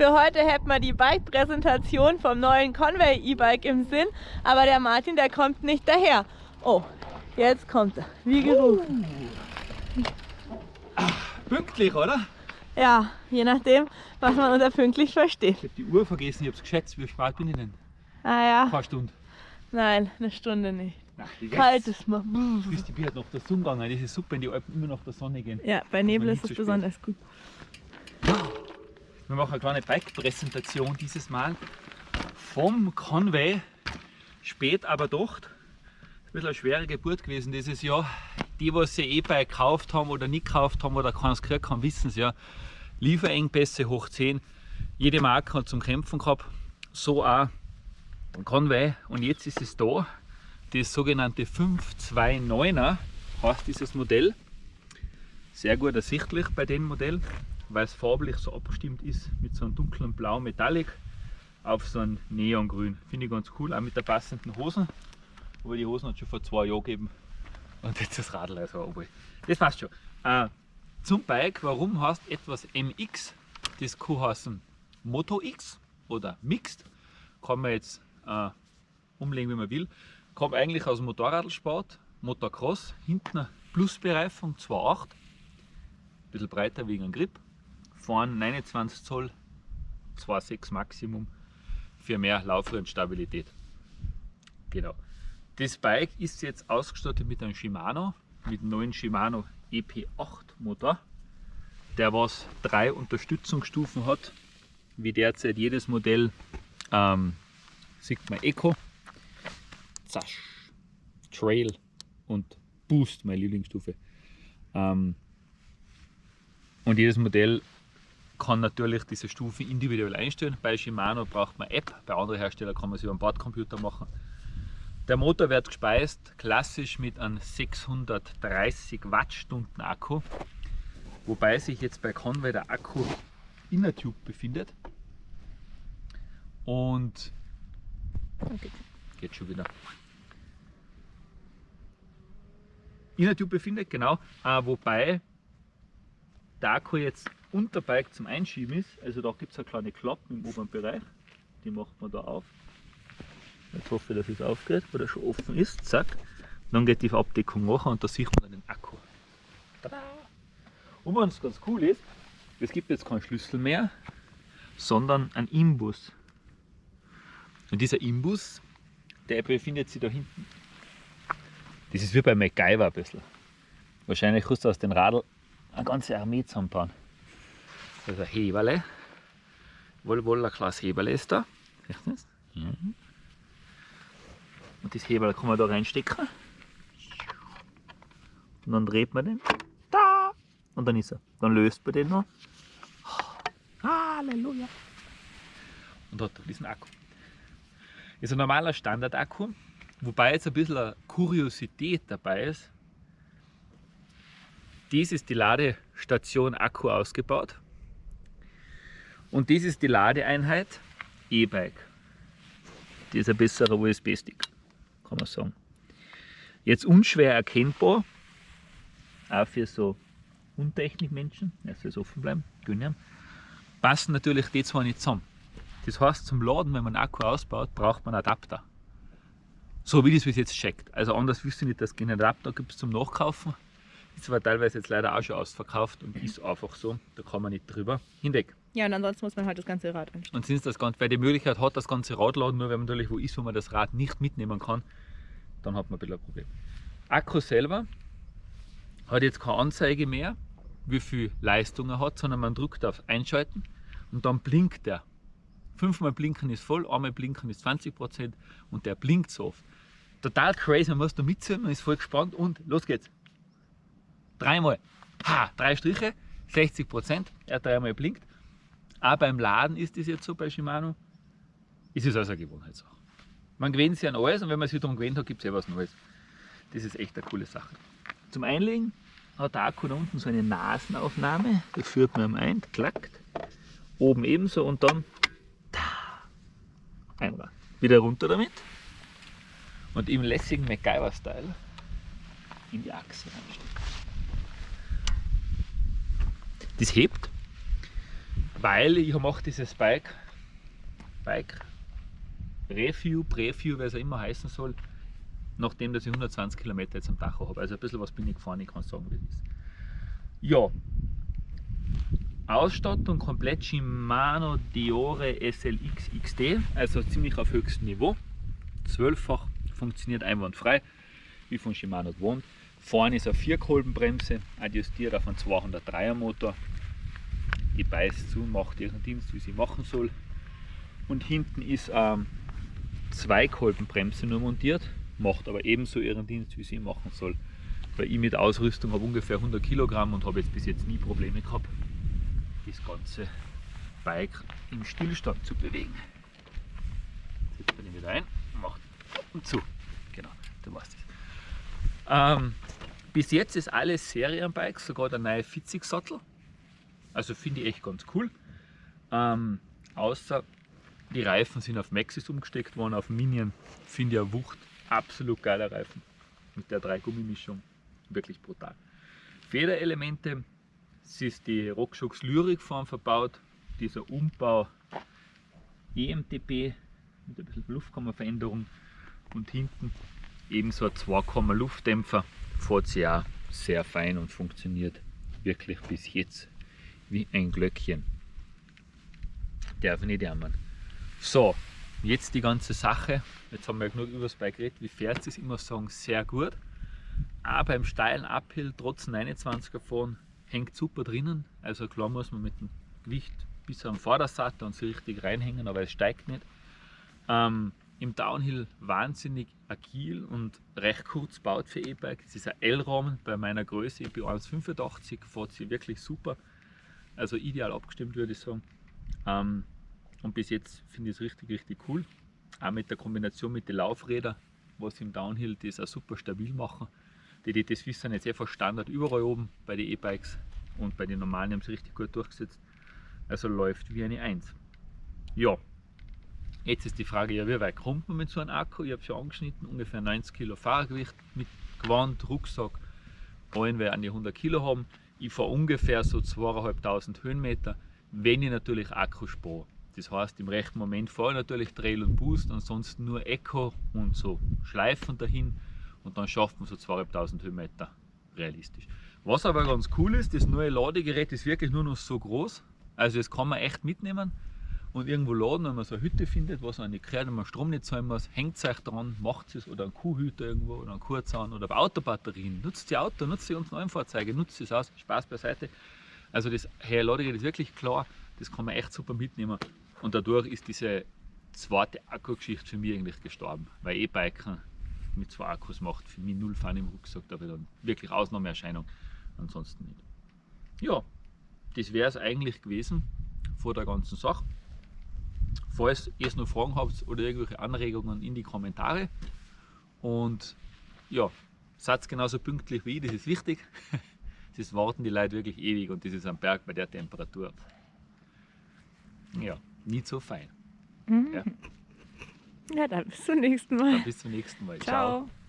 Für heute hätten wir die Bike-Präsentation vom neuen Conway E-Bike im Sinn, aber der Martin, der kommt nicht daher. Oh, jetzt kommt er, wie gerufen. Pünktlich, oder? Ja, je nachdem, was man unter pünktlich versteht. Ich habe die Uhr vergessen, ich habe es geschätzt. Wie spät bin ich denn? Ah ja, Ein paar Stunden. nein, eine Stunde nicht. Die Kalt ist mal. Ist die Bier noch der Sonne gegangen. Das ist super, wenn die Alpen immer nach der Sonne gehen. Ja, bei Nebel ist es besonders gut. Wir machen eine kleine Bike-Präsentation dieses Mal vom Conway. Spät aber doch. Ein bisschen eine schwere Geburt gewesen dieses Jahr. Die, was sie E-Bike gekauft haben oder nicht gekauft haben oder keins gekriegt haben, wissen es ja. Lieferengpässe hoch 10. Jede Marke hat zum Kämpfen gehabt. So auch Conway. Und jetzt ist es da. Das sogenannte 529er heißt dieses Modell. Sehr gut ersichtlich bei dem Modell, weil es farblich so abgestimmt ist mit so einem dunklen Blau Metallic auf so ein Neongrün. Finde ich ganz cool, auch mit der passenden Hosen. Aber die Hosen hat schon vor zwei Jahren gegeben. Und jetzt das Radl also oben. Das passt schon. Äh, zum Bike, warum heißt etwas MX? Das kann heißen Moto X oder Mixed. Kann man jetzt äh, umlegen, wie man will. Kommt eigentlich aus dem Motorradsport, Motocross. Hinten eine Plusbereifung 2.8. Bisschen breiter wegen dem Grip. Vorne 29 Zoll, 2,6 Maximum für mehr Lauf- und Stabilität. Genau. Das Bike ist jetzt ausgestattet mit einem Shimano, mit dem neuen Shimano EP8 Motor, der was drei Unterstützungsstufen hat, wie derzeit jedes Modell ähm, Sigma Eco, Zasch, Trail und Boost, meine Lieblingsstufe. Ähm, und jedes Modell kann natürlich diese Stufe individuell einstellen. Bei Shimano braucht man App, bei anderen Herstellern kann man sie über den Bordcomputer machen. Der Motor wird gespeist klassisch mit einem 630 Wattstunden Akku, wobei sich jetzt bei Conway der Akku in der Tube befindet. Und Okay. geht schon wieder. In der Tube befindet, genau, äh, wobei der Akku jetzt unter Bike zum Einschieben ist. Also da gibt es eine kleine Klappe im oberen Bereich, die macht man da auf. Jetzt hoffe ich, dass es aufgeht, weil er schon offen ist. Zack. Dann geht die Abdeckung nachher und da sieht man den Akku. Tada! Und was ganz cool ist, es gibt jetzt keinen Schlüssel mehr, sondern einen Imbus. Und dieser Imbus, der befindet sich da hinten. Das ist wie bei MacGyver ein bisschen. Wahrscheinlich kannst du aus dem Radl eine ganze Armee zusammenbauen. Das ist ein ein kleines Heberle ist da. Siehst du das? Mhm. Und das Heberle kann man da reinstecken. Und dann dreht man den. Da! Und dann ist er. Dann löst man den noch. Halleluja! Und hat diesen Akku. Ist ein normaler Standard-Akku, wobei jetzt ein bisschen eine Kuriosität dabei ist. Dies ist die Ladestation Akku ausgebaut. Und dies ist die Ladeeinheit E-Bike. Die ist ein besserer USB-Stick, kann man sagen. Jetzt unschwer erkennbar, auch für so Untechnikmenschen, erst fürs offen bleiben, gönn ihm, passen natürlich die zwei nicht zusammen. Das heißt, zum Laden, wenn man einen Akku ausbaut, braucht man einen Adapter. So wie das bis jetzt checkt. Also anders wüsste ich nicht, dass es keinen Adapter gibt zum Nachkaufen. Ist aber teilweise jetzt leider auch schon ausverkauft und ist einfach so. Da kann man nicht drüber hinweg. Ja, und ansonsten muss man halt das ganze Rad einstellen. Und sind das Ganze, wer die Möglichkeit hat, das ganze Rad laden, nur wenn man natürlich wo ist, wo man das Rad nicht mitnehmen kann, dann hat man ein bisschen ein Problem. Akku selber hat jetzt keine Anzeige mehr, wie viel Leistung er hat, sondern man drückt auf Einschalten und dann blinkt er. Fünfmal blinken ist voll, einmal blinken ist 20% und der blinkt so oft. Total crazy, man muss da mitziehen, man ist voll gespannt und los geht's. Dreimal. Ha, drei Striche, 60%, er hat dreimal blinkt. Auch beim Laden ist das jetzt so bei Shimano. Ist es also eine Gewohnheitssache. Man gewöhnt sich an alles und wenn man sich darum gewöhnt hat, gibt es ja was Neues. Das ist echt eine coole Sache. Zum Einlegen hat der Akku da unten so eine Nasenaufnahme. Da führt man ihm ein, klackt. Oben ebenso und dann ta, einmal. Wieder runter damit. Und im lässigen MacGyver-Style in die Achse reinstecken. Das hebt weil ich mache dieses Bike, Bike Review, Preview, wie es auch immer heißen soll, nachdem dass ich 120 Kilometer jetzt am Tacho habe. Also ein bisschen was bin ich gefahren, ich kann sagen, wie es ist. Ja, Ausstattung komplett Shimano Diore SLX XD, also ziemlich auf höchstem Niveau. Zwölffach funktioniert einwandfrei, wie von Shimano gewohnt. Vorne ist eine Vierkolbenbremse, adjustiert auf einen 203er Motor. Die beißt zu und macht ihren Dienst, wie sie machen soll. Und hinten ist eine Zweikolbenbremse nur montiert, macht aber ebenso ihren Dienst, wie sie machen soll. Weil ich mit Ausrüstung habe ungefähr 100 Kilogramm und habe jetzt bis jetzt nie Probleme gehabt, das ganze Bike im Stillstand zu bewegen. Jetzt bin ich wieder ein, macht und zu. Genau, du weißt es. Ähm, bis jetzt ist alles Serienbikes, sogar der neue Fitzig-Sattel. Also finde ich echt ganz cool. Ähm, außer die Reifen sind auf Maxis umgesteckt worden, auf Minion finde ich eine Wucht. Absolut geiler Reifen. Mit der 3 Gummimischung. Wirklich brutal. Federelemente, es ist die RockShox Lyric Form verbaut. Dieser Umbau EMTB mit ein bisschen Luftkammerveränderung und hinten ebenso ein 2 Luftdämpfer. Fährt sich auch sehr fein und funktioniert wirklich bis jetzt wie ein Glöckchen. Darf ich nicht jammern. So, jetzt die ganze Sache. Jetzt haben wir ja genug über das Bike geredet. Wie fährt es? Ich muss sagen, sehr gut. Auch beim steilen Uphill, trotz 29er fahren, hängt super drinnen. Also klar muss man mit dem Gewicht bis am Vordersattel und so richtig reinhängen, aber es steigt nicht. Ähm, Im Downhill wahnsinnig agil und recht kurz baut für E-Bike. Es ist ein L-Rahmen bei meiner Größe, ich bin 1,85, fährt sie wirklich super. Also ideal abgestimmt würde ich sagen. Ähm, und bis jetzt finde ich es richtig, richtig cool. Auch mit der Kombination mit den Laufrädern, was im Downhill das auch super stabil machen. Die DT Swiss sind jetzt einfach Standard überall oben bei den E-Bikes und bei den normalen haben sie richtig gut durchgesetzt. Also läuft wie eine 1. Ja, jetzt ist die Frage, ja, wie weit kommt man mit so einem Akku? Ich habe schon angeschnitten, ungefähr 90 Kilo Fahrgewicht mit Gewand, Rucksack, allen wir an die 100 Kilo haben. Ich fahre ungefähr so 2500 Höhenmeter, wenn ich natürlich Akku spare. Das heißt, im rechten Moment fahre ich natürlich Trail und Boost, ansonsten nur Echo und so Schleifen dahin und dann schafft man so 2500 Höhenmeter realistisch. Was aber ganz cool ist, das neue Ladegerät ist wirklich nur noch so groß, also das kann man echt mitnehmen und irgendwo laden, wenn man so eine Hütte findet, was man nicht gehört, wenn man Strom nicht zahlen muss, hängt es euch dran, macht es oder ein Kuhhüter irgendwo oder ein Kurzahn oder Autobatterien, nutzt die Auto, nutzt die neuen Fahrzeuge, nutzt es aus, Spaß beiseite. Also das Ladegerät ist wirklich klar, das kann man echt super mitnehmen und dadurch ist diese zweite Akkugeschichte für mich eigentlich gestorben, weil E-Biken mit zwei Akkus macht für mich null Fun im Rucksack, da wird dann wirklich Ausnahmeerscheinung, ansonsten nicht. Ja, das wäre es eigentlich gewesen vor der ganzen Sache. Falls ihr noch Fragen habt oder irgendwelche Anregungen in die Kommentare und ja, seid genauso pünktlich wie ich, das ist wichtig. Das warten die Leute wirklich ewig und das ist am Berg bei der Temperatur. Ja, nicht so fein. Mhm. Ja. ja, dann bis zum nächsten Mal. Dann bis zum nächsten Mal. Ciao. Ciao.